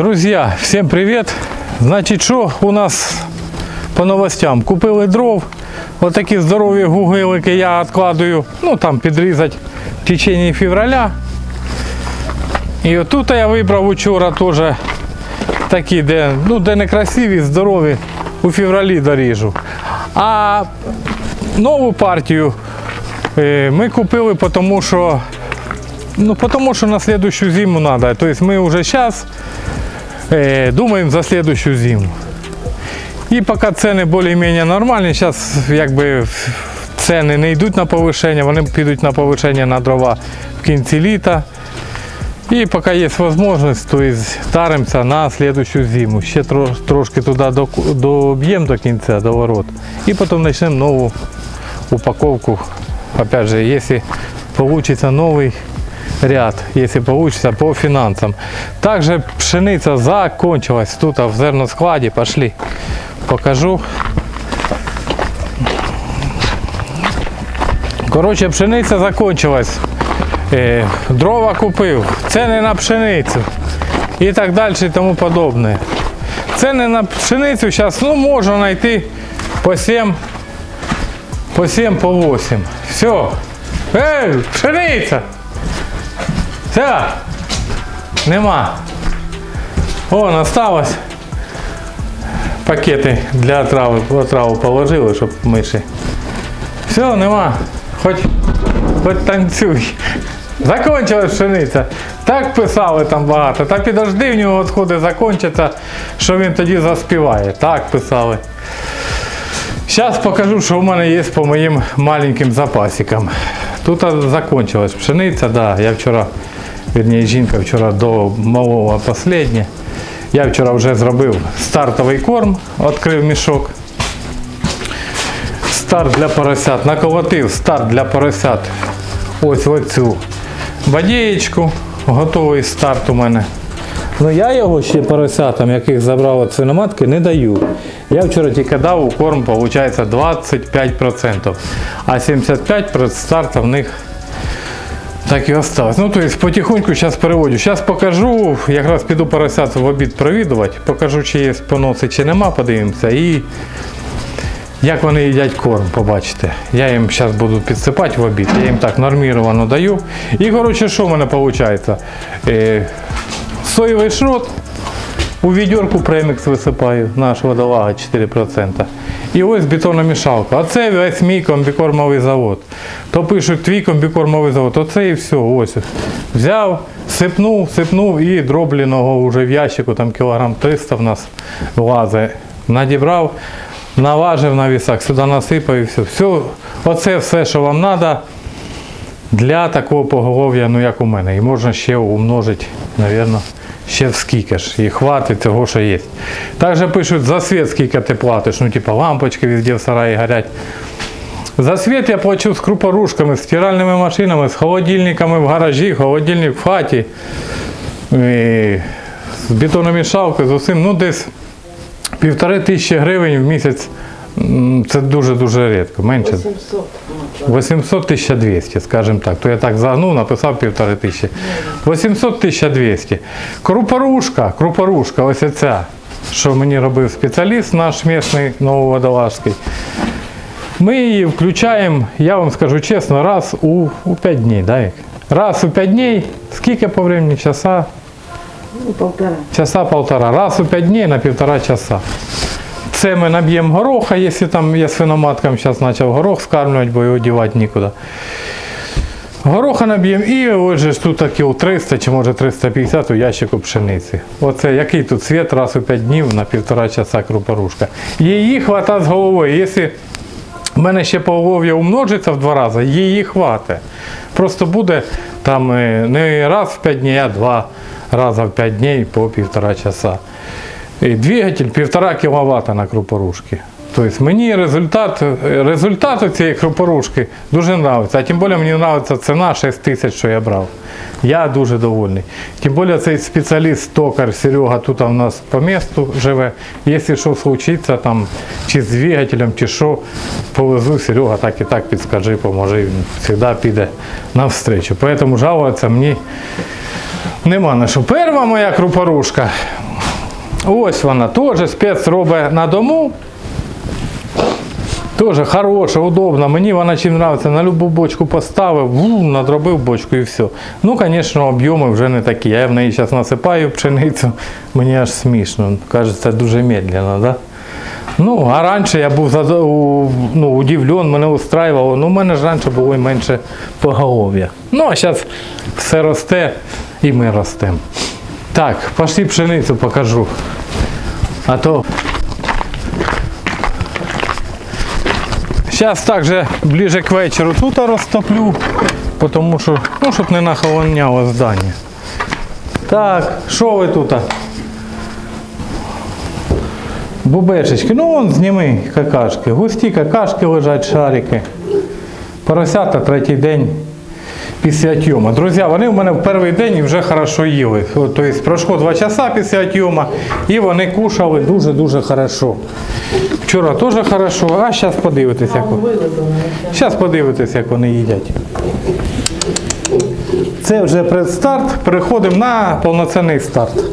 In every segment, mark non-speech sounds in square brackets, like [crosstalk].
Друзья, всем привет! Значить, що у нас по новостям? Купили дров. Отакі здорові гугилики я відкладую, ну там підрізати в течение февраля. І отут я вибрав учора теж такі, де, ну, де не красиві, здорові, у февралі доріжу. А нову партію е, ми купили, тому що, ну, тому що на следующую зиму треба. Тобто ми вже зараз Э, думаем за следующую зиму. І поки ціни більш-менш нормальні, зараз якби ціни не йдуть на повищення, вони підуть на повищення на дрова в кінці літа. І поки є можливість, то старимося на следующую зиму. Ще трош, трошки туди до- доб'ємо до кінця, до ворот. І потім почнемо нову упаковку. Опять же, если получится новый ряд, если получится по финансам. Также пшеница закончилась тут в зерноскладе. Пошли, покажу. Короче, пшениця закончилась. Е, дрова купив, ціни на пшеницю і так далі і тому подобне. Ціни на пшеницю зараз ну, можна знайти по 7, по 7, по 8. Все. Ей, пшениця! Все. Нема. Вон осталось. Пакети для отрави, отраву положили, щоб миші. Все, нема. Хоч, хоч танцюй. Закончилась пшениця. Так писали там багато. Та підожди, в нього відходи закінчаться, що він тоді заспіває. Так писали. Зараз покажу, що в мене є по моїм маленьким запасикам. Тут закончилась пшениця, да. Я вчора, вірніше, жінка вчора до малого останнє. Я вчора вже зробив стартовий корм, відкрив мішок. Старт для поросят. Наколотив старт для поросят. Ось оцю бодієчку. Готовий старт у мене. Ну я його ще поросятам, яких забрав від свиноматки, не даю. Я вчора тільки дав у корм, виходить 25%. А 75% старта в них так і осталось. Ну, тобто потихоньку зараз переводю. Зараз покажу, якраз піду поросят в обід провідувати, покажу, чи є поноси, чи нема, подивимося. І як вони їдять корм, побачите. Я їм зараз буду підсипати в обід. Я їм так норміровано даю. І коротше, що в мене виходить? Е, соєвий шрот у відерку премікс висипаю, наш водолага 4%. І ось бетономішалка. Оце весь мій комбікормовий завод. То пишуть твій комбікормовий завод. Оце і все. Ось. Взяв, сипнув, сипнув і дробленого вже в ящику, там кілограм 300 в нас влазить. Надібрав, наважив на вісах, сюди насипав і все. все. Оце все, що вам треба для такого поголов'я, ну як у мене. І можна ще умножити, мабуть, ще в скільки ж. І хватить того, що є. Також пишуть за світ, скільки ти платиш. Ну, типа лампочки везде в сараї горять. За світ я плачу з крупорушками, з стиральними машинами, з холодильниками в гаражі, холодильник в хаті, і з бетономішалкою, з усім. Ну, десь півтори тисячі гривень в місяць. Це дуже-дуже рідко, менше. 800 1200, скажімо так. То я так загнув, написав півтори тисячі. 800 1200. Крупорушка, крупорушка, ось ця, що мені робив спеціаліст наш місний Нововодолажський. Ми її включаємо, я вам скажу чесно, раз у, у 5 днів. Да? Раз у 5 днів, скільки по времени? Часа? Ну, полтора. Часа полтора. Раз у 5 днів на півтора часа. Це ми наб'ємо гороха, якщо там я свиноматкам зараз почав горох скармлювати, бо його дівати нікуди. Гороха наб'ємо і ось ж тут такі 300 чи може 350 у ящику пшениці. Оце який тут світ раз у 5 днів на півтора часа крупорушка. Її хвата з головою. Якщо в мене ще поголов'я умножиться в два рази, її хватить. Просто буде там е, не раз в 5 днів, а два рази в 5 днів по півтора часа. І двигатель 1,5 кВт на крупорушки. Тобто мені результат, результат цієї крупорушки дуже подобається. А тим більше мені подобається ціна 6 тисяч, що я брав. Я дуже довольний. Тим більше цей спеціаліст, токар Серега тут у нас по місту живе. Якщо що случиться, там, чи з двигателем, чи що, повезу Серега, так і так підскажи, поможи. Він завжди піде навстречу. Тому жалуватися мені Нема на що. Перша моя крупорушка. Ось вона, теж спец робить на дому. Теж хороша, удобна. Мені вона чим подобається. На любу бочку поставив, ву, надробив бочку і все. Ну, звісно, об'єми вже не такі. Я в неї зараз насипаю пшеницю, мені аж смішно. Кажеться, дуже медленно, да? Ну, а раніше я був ну, удивлен, мене устраювало. Ну, у мене ж раніше було менше поголов'я. Ну, а зараз все росте і ми ростемо. Так, пошли пшеницю покажу. А то Зараз також ближе к вечору тут розтоплю, тому що, ну, щоб не нахолоняло здання. Так, що ви тут? Бубешечки, ну вон зніми какашки. Густі какашки лежать, шарики. Поросята третій день після тьома. Друзі, вони в мене в перший день вже хорошо їли. Тобто пройшло два часа після тьома і вони кушали дуже-дуже хорошо. Вчора теж хорошо, а зараз подивитесь, як вони. Зараз подивитесь, як вони їдять. Це вже предстарт. Переходимо на повноцінний старт.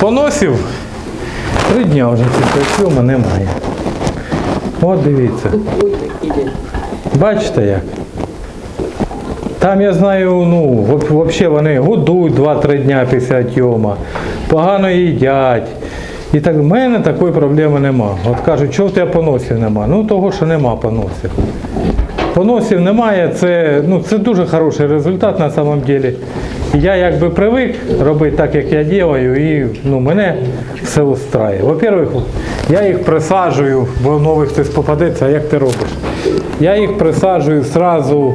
Поносів три дня вже після цьому немає. От дивіться. Бачите як? Там я знаю, ну, взагалі вони годують 2-3 дня після тьома, погано їдять. І так в мене такої проблеми нема. От кажуть, що в тебе поносів нема? Ну того, що нема поносів. Поносів немає, це, ну, це дуже хороший результат на самом деле. Я якби привик робити так, як я делаю, і ну, мене все устраює. Во-первых, я їх присаджую, бо новий хтось попадеться, а як ти робиш? Я їх присаджую сразу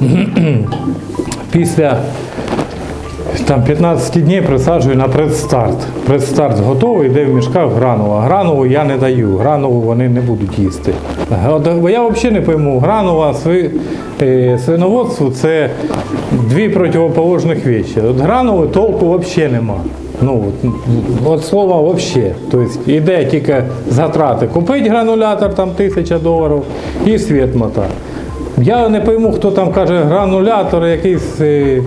[clears throat] після там 15 днів присаджую на предстарт. Предстарт готовий, йде в мішках гранула. Гранулу я не даю, гранулу вони не будуть їсти. От, Я взагалі не пойму, гранула сви, е, свиноводству це дві противоположних речі. От гранули толку взагалі нема. Ну, от, слова взагалі. Тобто йде тільки затрати. Купити гранулятор там тисяча доларів і світ мота. Я не пойму, хто там каже гранулятор, якісь е,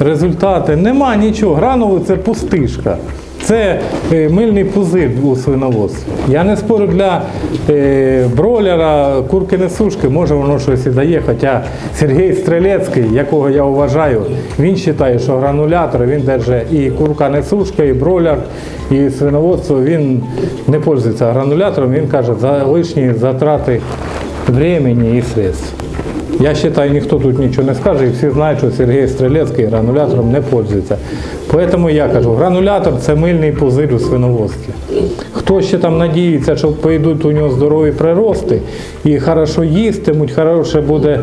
результати. Нема нічого. Гранули це пустишка. Це е, мильний пузир у свиноводстві. Я не спорю для е, бройлера, курки сушки, може воно щось і дає. Хоча Сергій Стрелецький, якого я вважаю, він вважає, що гранулятор він держить і курка несушка, і бройлер, і свиноводство він не пользується гранулятором. Він каже, за лишні затрати времени і средств. Я вважаю, ніхто тут нічого не скаже, і всі знають, що Сергій Стрелецький гранулятором не пользується. Тому я кажу, гранулятор це мильний пузир у свиноводстві. Хто ще там надіється, що пойдуть у нього здорові прирости і хорошо їстимуть, хороше буде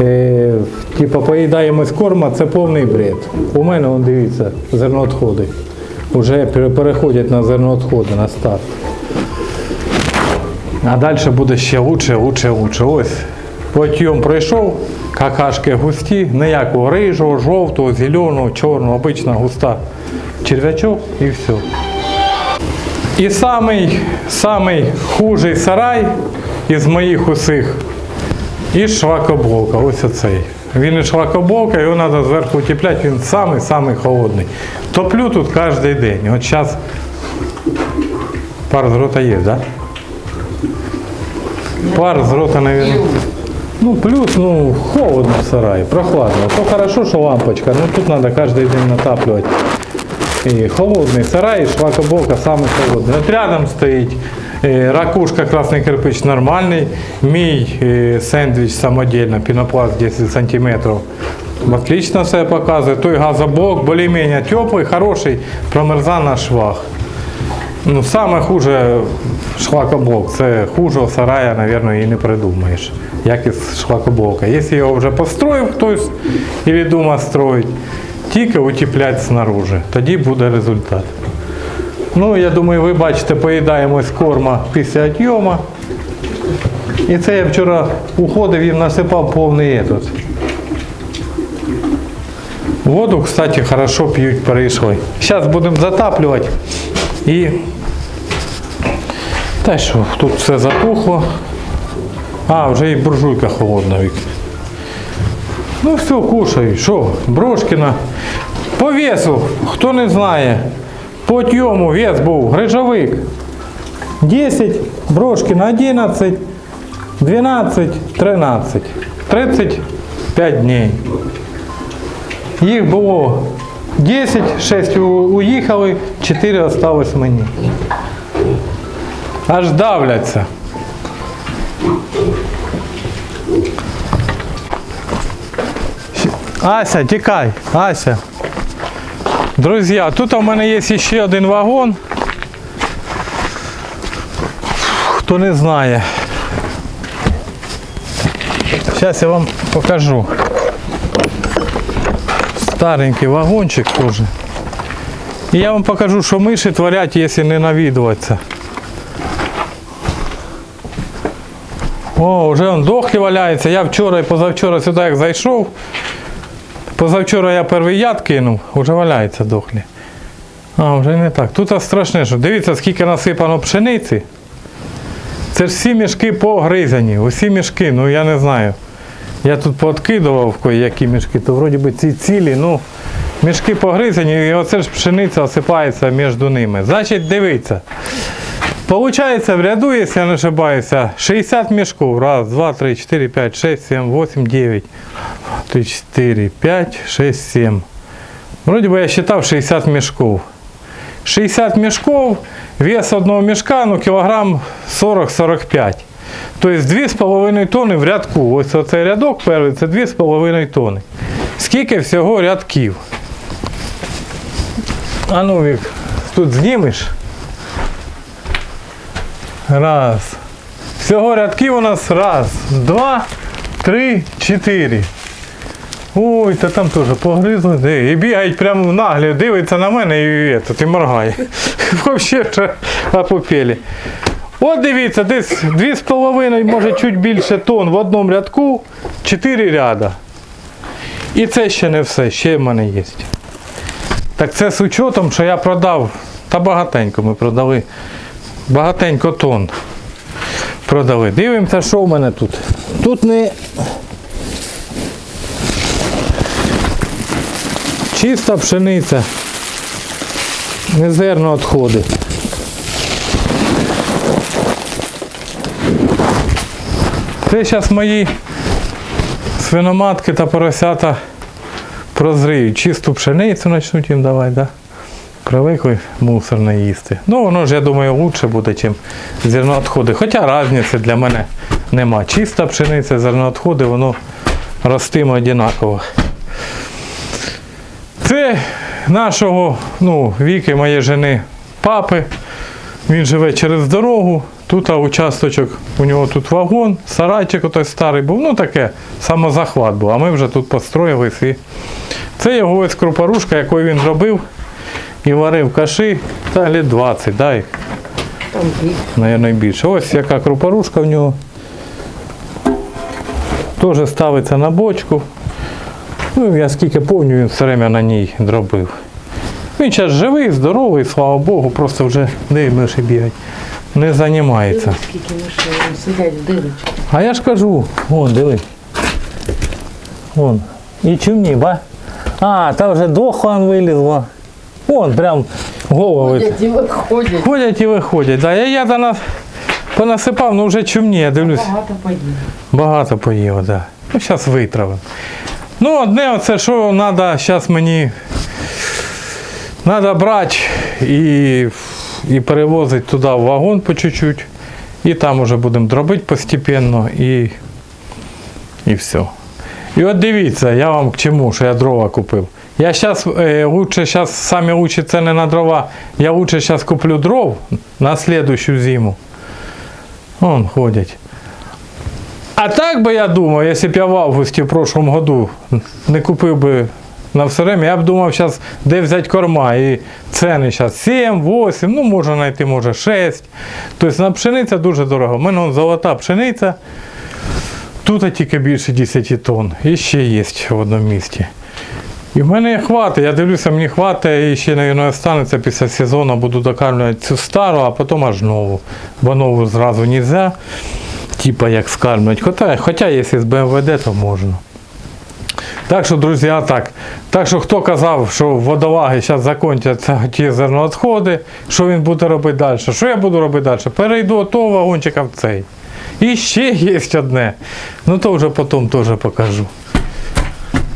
е, типу, поїдаємось корма, це повний бред. У мене, вон, дивіться, зерноотходи. Вже переходять на зерноотходи на старт. А далі буде ще лучше, лучше, лучше. Ось потім пройшов, какашки густі, ніякого рижого, жовтого, зеленого, чорного, обична густа черв'ячок і все. І самий, самий хужий сарай із моїх усіх і швакоблока. Ось оцей. Він і швакоблока, його треба зверху утепляти, він самий-самий холодний. Топлю тут кожен день. От зараз пар з рота є, так? Да? Пар з рота, мабуть. Ну, плюс, ну, холодно в сараї, прохладно. То хорошо, що лампочка, ну тут треба кожен день натаплювати. І холодний сарай, швакоболка саме холодний. От рядом стоїть е, ракушка, красний кирпич нормальний. Мій е, сендвіч самодільно, пінопласт 10 сантиметрів. Отлично все показує. Той газоблок більш-менш теплий, хороший, промерза на швах. Ну, саме хуже шлакоблок. Це хужого сарая, мабуть, і не придумаєш. Як із шлакоблока. Якщо його вже построїв хтось і дома строїть, тільки утеплять снаружи. Тоді буде результат. Ну, я думаю, ви бачите, поїдаємось корма після отйома. І це я вчора уходив і насипав повний этот. Воду, кстати, хорошо п'ють перейшли. Зараз будемо затаплювати. І та що, тут все затухло. А, вже і буржуйка холодна. Ну все, кушай. Що, Брошкіна. По весу, хто не знає, По тьому вес був грижовик. 10, брошки на 11, 12, 13. 35 днів. Їх було 10, 6 уїхали, 4 осталось мені. Аж давляться. Ася, тікай, Ася. Друзі, тут у мене є ще один вагон. Хто не знає. Зараз я вам покажу. Старенький вагончик теж. І я вам покажу, що миші творять, якщо не навідуватися. О, вже он дохлі валяється. Я вчора і позавчора сюди як зайшов. Позавчора я перший яд кинув, вже валяється дохлі. А, вже не так. Тут страшне, що дивіться, скільки насипано пшениці. Це ж всі мішки погризані, усі мішки, ну я не знаю. Я тут пооткидував які мішки, то вроді би ці цілі, ну мішки погризані, і оце ж пшениця осипається між ними. Значить, дивіться. Получається в ряду, якщо я не ошибаюся, 60 мішків. Раз, два, три, чотири, п'ять, шесть, сім, восемь, дев'ять. Три, чотири, п'ять, шесть, сім. Вроді би я считав 60 мішків. 60 мішків, вес одного мішка, ну кілограм 40-45. Тобто 2,5 тонни в рядку. Ось оцей рядок перший, це 2,5 тонни. Скільки всього рядків? А ну, Вік, тут знімеш? Раз. Всього рядків у нас раз, два, три, чотири. Ой, та там теж погризли. І бігають прямо наглі, дивиться на мене і, і, і моргає. [laughs] Взагалі апопелі. От дивіться, десь 2,5, може чуть більше тонн в одному рядку, 4 ряда. І це ще не все, ще в мене є. Так це з учетом, що я продав, та багатенько ми продали. Багатенько тонн продали. Дивимося, що в мене тут. Тут не чиста пшениця. Не зерно відходи. Це зараз мої свиноматки та поросята прозріють. Чисту пшеницю почнуть їм давати, да? Привикли мусор не їсти. Ну, воно ж, я думаю, краще буде, ніж зерноотходи. Хоча різниці для мене нема. Чиста пшениця, зерноотходи, воно ростиме однаково. Це нашого, ну, віки моєї жени папи. Він живе через дорогу. Тут участочок, у нього тут вагон, сарайчик отой старий був, ну таке, самозахват був. А ми вже тут построїлись. І... Це його ось крупорушка, яку він робив і варив каші, та літ 20, да, їх, більше. Ось яка крупорушка в нього. Теж ставиться на бочку. Ну, я скільки пам'ятаю, він все время на ній дробив. Він зараз живий, здоровий, слава Богу, просто вже де миші бігають. Не займається. А я ж кажу, вон, диви. Вон. І чумні, ба? А, там вже дохлан вилізла. Вон, прям голови. Ходять і виходять. Ходять і виходять. Да, я, я до нас понасипав, ну вже чумні, я дивлюсь. Багато поїли. Багато поїв, так. Да. Ну, зараз витравимо. Ну, одне оце, що треба зараз мені. Треба брати і, і перевозити туди в вагон по чуть-чуть. І там вже будемо дробити постепенно і, і все. І от дивіться, я вам к чому, що я дрова купив. Я зараз е, лучше зараз самі лучші ціни на дрова. Я лучше зараз куплю дров на слідущу зиму. Вон ходять. А так би я думав, якщо б я в августі в прошлом году не купив би на все время, я б думав зараз, де взяти корма. І ціни зараз 7, 8, ну можна знайти, може 6. Тобто на пшениця дуже дорого. У мене золота пшениця. Тут тільки більше 10 тонн. І ще є в одному місті. І в мене хватить, я дивлюся, мені хватить і ще, мабуть, останеться після сезону, буду докармлювати цю стару, а потім аж нову. Бо нову зразу не можна, типа як скармлювати. Хоча, хоча якщо з БМВД, то можна. Так що, друзі, так. Так що хто казав, що водолаги зараз закінчаться ті зерновідходи, що він буде робити далі? Що я буду робити далі? Перейду від того вагончика в цей. І ще є одне. Ну то вже потім теж покажу.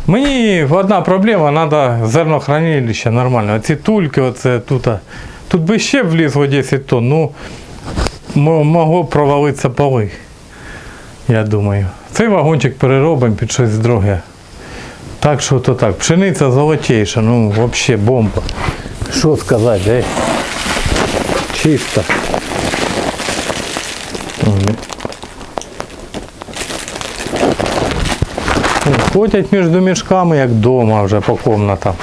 Мені одна проблема, треба зернохранилище нормально. Ці тульки, оце тут. Тут би ще влізло 10 тонн, ну могло провалитися поли. Я думаю. Цей вагончик переробимо під щось друге. Так що то так. Пшениця золотейша, ну взагалі бомба. Що сказати, ей? Чисто. Ходять між мішками, як вдома вже по комнатам.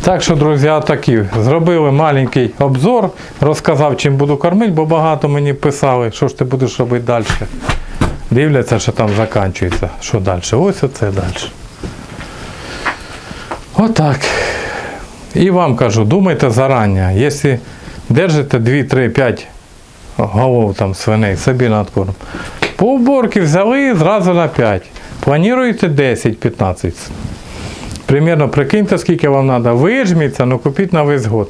Так що, друзі, такі. Зробили маленький обзор, розказав, чим буду кормити, бо багато мені писали, що ж ти будеш робити далі. Дивляться, що там закінчується. Що далі? Ось оце далі. Отак. І вам кажу, думайте зарані, якщо держите 2, 3, 5 голов там свиней собі на откорм, по уборці взяли зразу на 5. Плануєте 10-15. Примерно прикиньте, скільки вам треба. Вижміться, ну купіть на весь год.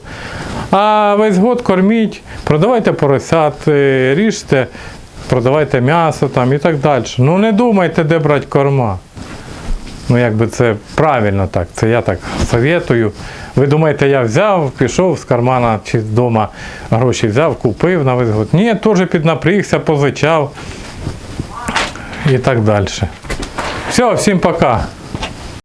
А весь год корміть, продавайте поросят, е, ріжте, продавайте м'ясо там і так далі. Ну не думайте, де брати корма. Ну, якби це правильно так. Це я так советую. Ви думаєте, я взяв, пішов з кармана чи з дома гроші взяв, купив на весь. Ні, теж піднапрігся, позичав і так далі. Все, всім пока.